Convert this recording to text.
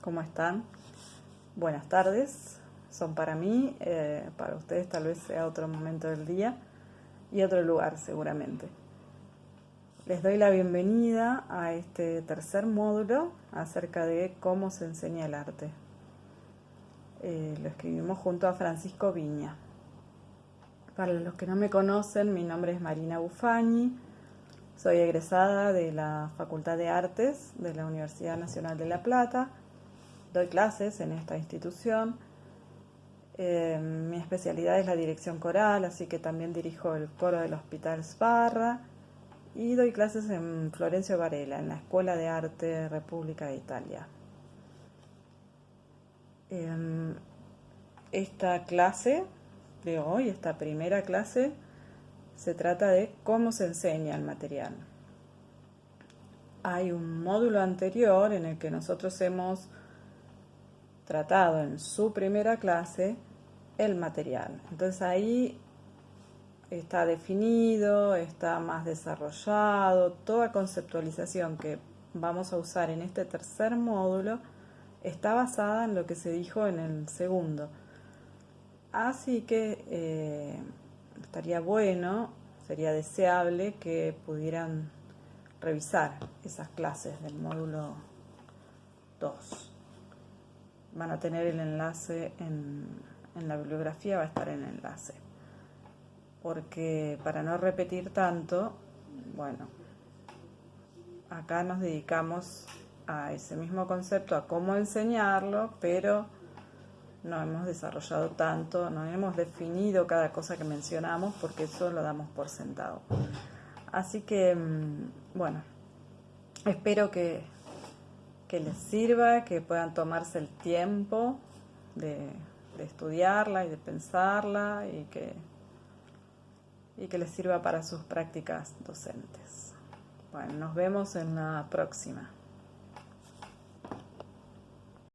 ¿cómo están? Buenas tardes, son para mí, eh, para ustedes tal vez sea otro momento del día y otro lugar seguramente. Les doy la bienvenida a este tercer módulo acerca de cómo se enseña el arte. Eh, lo escribimos junto a Francisco Viña. Para los que no me conocen, mi nombre es Marina Bufagni, soy egresada de la Facultad de Artes de la Universidad Nacional de La Plata, doy clases en esta institución. Eh, mi especialidad es la dirección coral, así que también dirijo el coro del Hospital Sparra y doy clases en Florencio Varela, en la Escuela de Arte República de Italia. Em, esta clase de hoy, esta primera clase, se trata de cómo se enseña el material. Hay un módulo anterior en el que nosotros hemos tratado en su primera clase el material. Entonces ahí está definido, está más desarrollado, toda conceptualización que vamos a usar en este tercer módulo está basada en lo que se dijo en el segundo. Así que eh, estaría bueno, sería deseable que pudieran revisar esas clases del módulo 2. Van a tener el enlace en, en la bibliografía, va a estar el enlace porque para no repetir tanto, bueno, acá nos dedicamos a ese mismo concepto, a cómo enseñarlo, pero no hemos desarrollado tanto, no hemos definido cada cosa que mencionamos porque eso lo damos por sentado. Así que, mm, bueno, espero que, que les sirva, que puedan tomarse el tiempo de, estudiarla y de pensarla y que y que les sirva para sus prácticas docentes. Bueno, nos vemos en la próxima.